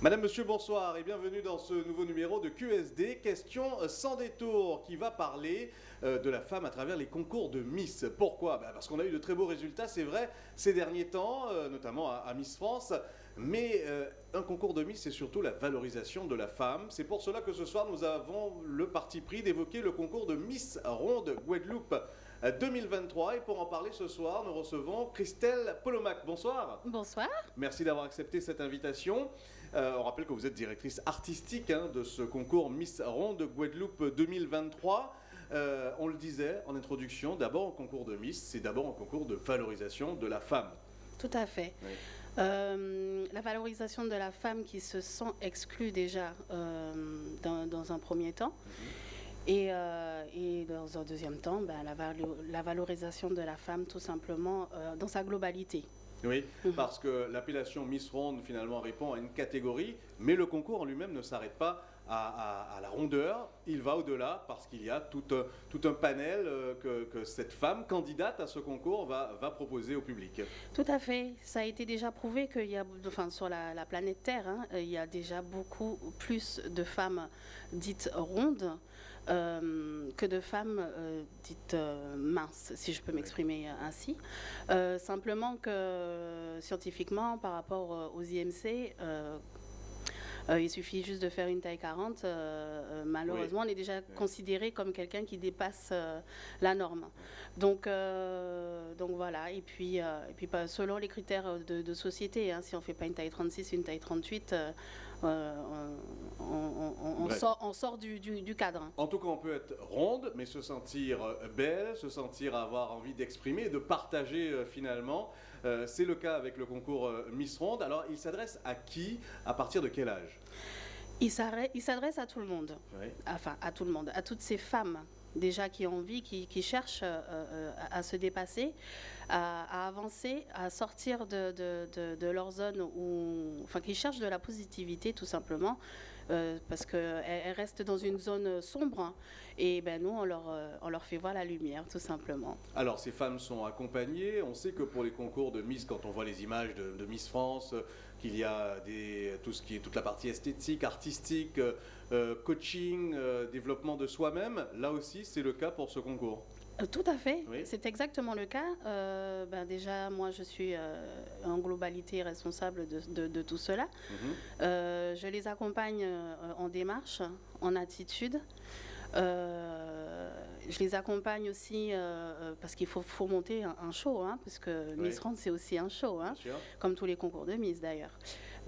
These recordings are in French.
Madame, Monsieur, bonsoir et bienvenue dans ce nouveau numéro de QSD, question sans détour, qui va parler euh, de la femme à travers les concours de Miss. Pourquoi? Ben, Parce qu'on a eu de très beaux résultats, c'est vrai, ces derniers temps, euh, notamment à, à Miss France. Mais euh, un concours de Miss, c'est surtout la valorisation de la femme. C'est pour cela que ce soir, nous avons le parti pris d'évoquer le concours de Miss Ronde Guadeloupe. Euh, 2023 et pour en parler ce soir, nous recevons Christelle Polomac. Bonsoir. Bonsoir. Merci d'avoir accepté cette invitation. Euh, on rappelle que vous êtes directrice artistique hein, de ce concours Miss Ronde Guadeloupe 2023. Euh, on le disait en introduction, d'abord un concours de Miss, c'est d'abord un concours de valorisation de la femme. Tout à fait. Oui. Euh, la valorisation de la femme qui se sent exclue déjà euh, dans, dans un premier temps. Et, euh, et dans un deuxième temps, ben, la, valo- la valorisation de la femme tout simplement euh, dans sa globalité. Oui, Mhm. parce que l'appellation Miss Ronde finalement répond à une catégorie, mais le concours en lui-même ne s'arrête pas à, à- à la rondeur, il va au-delà parce qu'il y a tout un, tout un panel euh, que, que cette femme candidate à ce concours va, va proposer au public. Tout à fait. Ça a été déjà prouvé qu'il y a, enfin, sur la, la planète Terre, hein, il y a déjà beaucoup plus de femmes dites rondes euh, que de femmes euh, dites euh, minces, si je peux m'exprimer ainsi. Euh, simplement que scientifiquement, par rapport euh, aux IMC, euh, euh, il suffit juste de faire une taille 40. euh, euh, malheureusement, on est déjà considéré comme quelqu'un qui dépasse euh, la norme. Donc, euh, donc voilà. Et puis, euh, et puis pas- selon les critères de, de société, hein, si on fait pas une taille 36, une taille 38, euh, euh, on, Bref. sort, on sort du, du- du cadre. En tout cas, on peut être ronde, mais se sentir euh, belle, se sentir avoir envie d'exprimer de partager euh, finalement. Euh, c'est le cas avec le concours euh, Miss Ronde. Alors, il s'adresse à qui? À partir de quel âge? Il s'adresse à tout le monde. Oui. enfin à tout le monde, à toutes ces femmes déjà qui ont envie, qui, cherchent euh, euh, à, se dépasser, à, avancer, à sortir de- de leur zone où, enfin qui cherchent de la positivité tout simplement, euh, parce qu'elles elles restent dans une zone sombre hein, et ben nous on leur, euh, on leur fait voir la lumière tout simplement. Alors, ces femmes sont accompagnées. On sait que pour les concours de Miss, quand on voit les images de, Miss France, euh, qu'il y a tout ce qui est toute la partie esthétique, artistique, coaching, développement de soi-même. Là aussi, c'est le cas pour ce concours. Euh, Tout à fait, Oui. c'est exactement le cas. Euh, ben déjà, moi, je suis euh, en globalité responsable de, de- de tout cela. Mhm. Euh, je les accompagne en démarche, en attitude. Je les accompagne aussi parce qu'il faut, faut monter un, un show, hein, parce que Oui. Miss Rand, c'est aussi un show, hein, comme tous les concours de Miss d'ailleurs.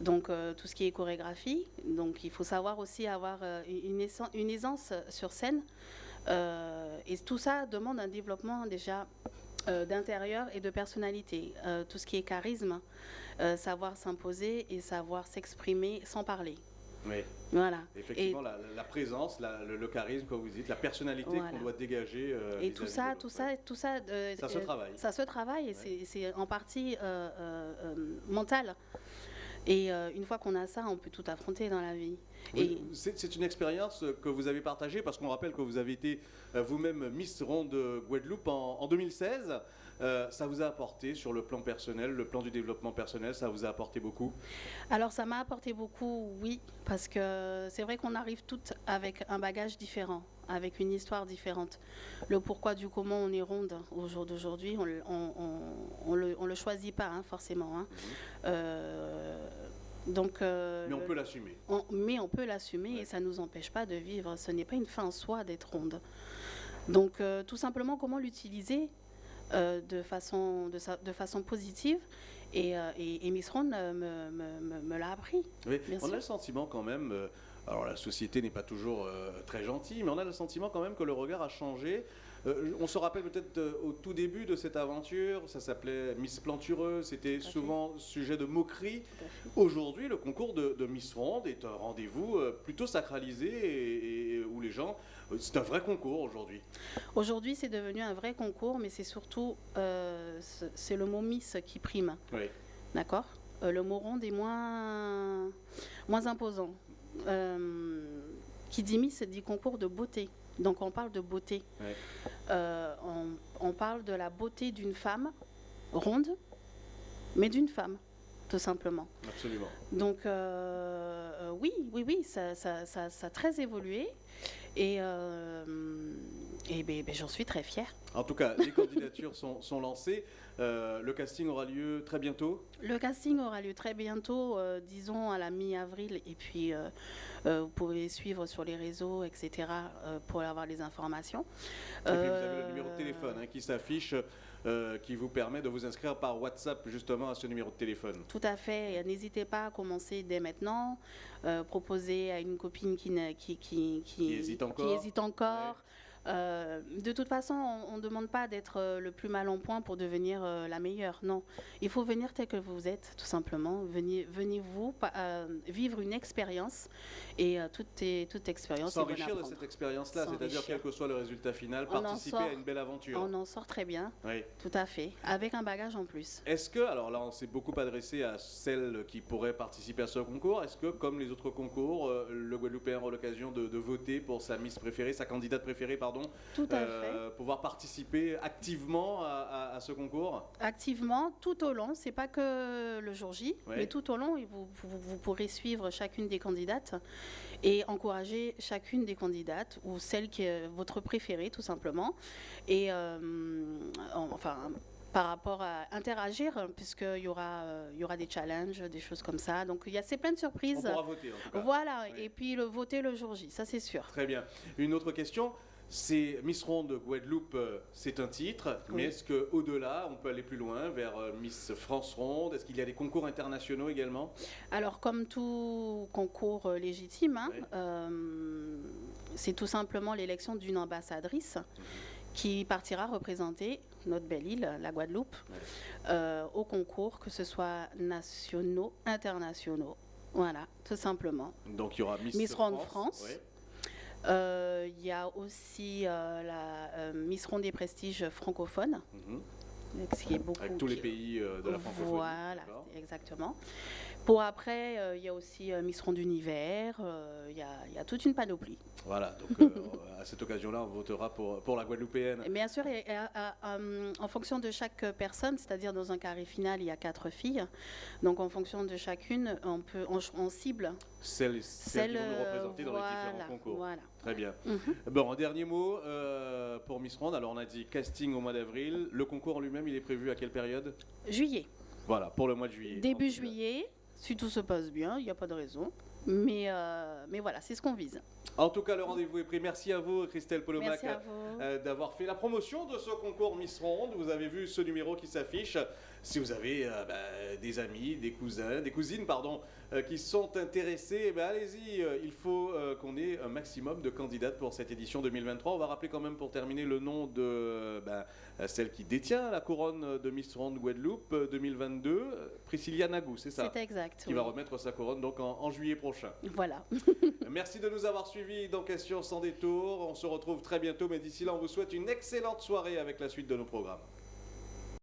Donc tout ce qui est chorégraphie, donc il faut savoir aussi avoir une aisance sur scène. Euh, et tout ça demande un développement déjà euh, d'intérieur et de personnalité. Euh, tout ce qui est charisme, savoir s'imposer et savoir s'exprimer sans parler. Oui. Voilà. Effectivement, la, la présence, la- le, le charisme, comme vous dites, la personnalité Voilà. qu'on doit dégager. euh, Et tout ça, tout ça, tout ça, euh, Ça se travaille. Ça se travaille et c'est- c'est en partie euh, mental. Et euh, une fois qu'on a ça, on peut tout affronter dans la vie. Oui, C'est c'est une expérience que vous avez partagée parce qu'on rappelle que vous avez été euh, vous-même Miss Ronde Guadeloupe en, en 2016. Euh, ça vous a apporté sur le plan personnel, le plan du développement personnel, ça vous a apporté beaucoup? Alors ça m'a apporté beaucoup, oui, parce que c'est vrai qu'on arrive toutes avec un bagage différent, avec une histoire différente. Le pourquoi du comment on est ronde au jour d'aujourd'hui, on, on, le, on le choisit pas hein, forcément. hein. Euh, donc, euh, Mais on peut l'assumer. mais on peut l'assumer Ouais. et ça ne nous empêche pas de vivre. Ce n'est pas une fin en soi d'être ronde. Donc euh, tout simplement comment l'utiliser euh, de, façon, de, sa- de façon positive. Et, et- et Miss Ronde me, me- me- me l'a appris. Oui, on a le sentiment quand même, alors la société n'est pas toujours euh, très gentille, mais on a le sentiment quand même que le regard a changé. Euh, on se rappelle peut-être euh, au tout début de cette aventure, ça s'appelait Miss Plantureuse, c'était souvent sujet de moquerie. Aujourd'hui, le concours de, de Miss Ronde est un rendez-vous plutôt sacralisé et, et où les gens. c'est un vrai concours aujourd'hui. Aujourd'hui, c'est devenu un vrai concours, mais c'est surtout c'est le mot Miss qui prime. Oui. D'accord? Le mot ronde est moins, moins imposant. Euh, qui dit Miss dit concours de beauté. Donc on parle de beauté. Ouais. Euh, on, on parle de la beauté d'une femme ronde, mais d'une femme, tout simplement. Absolument. Donc euh, oui, oui, oui, ça, ça, ça, ça a très évolué. Et, euh, et ben, j'en suis très fière. En tout cas, les candidatures sont, sont lancées. Euh, le casting aura lieu très bientôt. Le casting aura lieu très bientôt, euh, disons à la mi-avril, et puis euh, vous pouvez suivre sur les réseaux, etc., pour avoir les informations. Et puis vous avez le numéro de téléphone hein, qui s'affiche, qui vous permet de vous inscrire par WhatsApp justement à ce numéro de téléphone. Tout à fait. N'hésitez pas à commencer dès maintenant. Proposer à une copine qui, qui, qui, Qui hésite encore. hésite encore. Euh, de toute façon, on ne demande pas d'être euh, le plus mal en point pour devenir euh, la meilleure. Non. Il faut venir tel que vous êtes, tout simplement. Venez, venez vous pa- euh, vivre une expérience. Et toute, est- toute expérience S'enrichir de cette expérience-là, c'est-à-dire quel que soit le résultat final, On participer sort. à une belle aventure. On en sort très bien, Oui. tout à fait. Avec un bagage en plus. Est-ce que, alors là on s'est beaucoup adressé à celles qui pourraient participer à ce concours, est-ce que comme les autres concours, le Guadeloupéen aura l'occasion de, de voter pour sa Miss préférée, sa candidate préférée, pardon, Tout à euh, pouvoir participer activement à, à- à ce concours activement tout au long. C'est pas que le jour J, Ouais. mais tout au long, vous, vous, vous pourrez suivre chacune des candidates et encourager chacune des candidates ou celle qui est votre préférée, tout simplement. Et euh, en- enfin. Par rapport à interagir, puisqu'il y aura, euh, il y aura des challenges, des choses comme ça. Donc il y a c'est plein de On surprises. pourra voter en tout cas. Voilà, Oui. et puis le voter le jour J, ça c'est sûr. Très bien. Une autre question, c'est Miss Ronde Guadeloupe, euh, c'est un titre, mais est-ce qu'au-delà, on peut aller plus loin vers euh, Miss France Ronde? Est-ce qu'il y a des concours internationaux également? Alors, comme tout concours euh, légitime, hein, Oui. euh, c'est tout simplement l'élection d'une ambassadrice qui partira représenter notre belle île, la Guadeloupe, euh, au concours, que ce soit nationaux, internationaux. Voilà, tout simplement. Donc il y aura Miss, Miss Ronde France. Euh, Il y a aussi euh, la euh, Miss Ronde des prestiges francophones, Mhm. ce qui est beaucoup. Avec tous les pays de la francophonie. Voilà, exactement. Pour après, euh, il y a aussi euh, Miss Ronde d'univers, euh, il y, a- il y a toute une panoplie. Voilà, donc à cette occasion-là, on votera pour, pour la Guadeloupéenne. Et bien sûr, et- et, en fonction de chaque personne, c'est-à-dire dans un carré final, il y a quatre filles. Donc en fonction de chacune, on, peut, on, on cible Celles, celles qui vont nous représenter dans les différents concours. Voilà. Très bien. Mhm. Bon, un dernier mot euh, pour Miss Ronde. Alors on a dit casting au mois d'avril. Le concours en lui-même, il est prévu à quelle période? Juillet, Voilà, pour le mois de juillet. début juillet, si tout se passe bien, il n'y a pas de raison. Mais, euh, mais voilà, c'est ce qu'on vise. En tout cas, le rendez-vous est pris. Merci à vous, Christelle Polomac. Euh, d'avoir fait la promotion de ce concours Miss Ronde. Vous avez vu ce numéro qui s'affiche. Si vous avez euh, bah, des amis, des cousins, des cousines, pardon, euh, qui sont intéressés, eh ben, allez-y. il faut euh, qu'on ait un maximum de candidates pour cette édition 2023. On va rappeler quand même pour terminer le nom de euh, ben, celle qui détient la couronne de Miss Ronde Guadeloupe euh, 2022, euh, Priscilla Nagou, c'est ça? C'est exact. qui va remettre sa couronne donc en- en juillet prochain. Voilà. Merci de nous avoir suivis dans Questions sans détour. On se retrouve très bientôt, mais d'ici là, on vous souhaite une excellente soirée avec la suite de nos programmes.